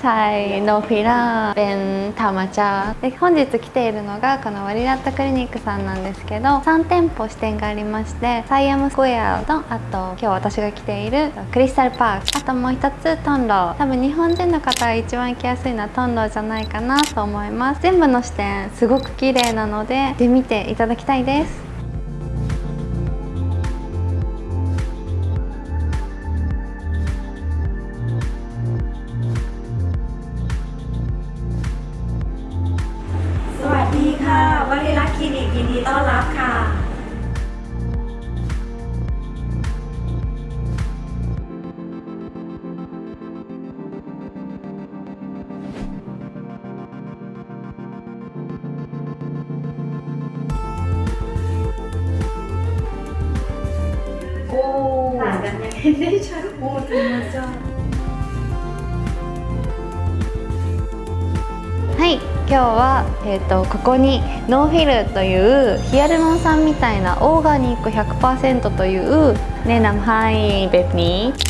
ใช่ no filler เป็นธรรมชาติ で本日来ているのがこのワリラットクリニックさんなんですけど3店舗支店がありましてサイアムスクエアとあと今日私が来ているクリスタルパーク。あともう一つトンロ多分日本人の方が一番行きやすいのはトンローじゃないかなと思います。全部の支店すごく綺麗なので行ってみていただきたいです。 ต้อนรับค่ะ โอ้ต่างกันยังไงได้ชัดโอ้ธรรมชา はい今日は、えー、とここにノーフィルというヒアルロン酸みたいなオーガニック100%というねナムハイベビー。